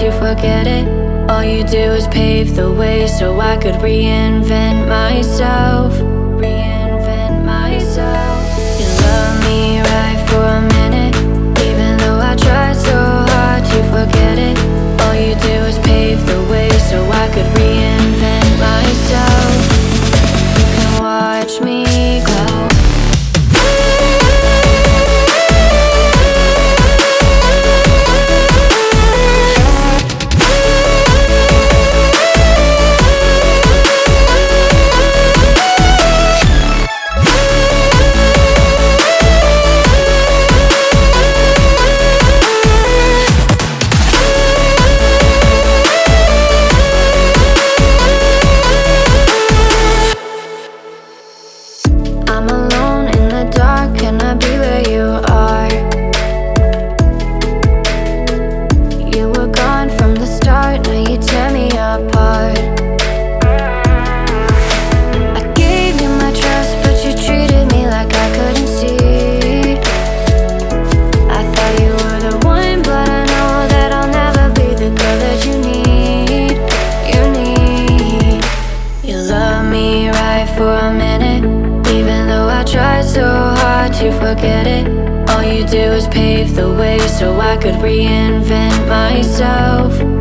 to forget it. All you do is pave the way so I could reinvent myself. forget it. All you do is pave the way so I could reinvent myself.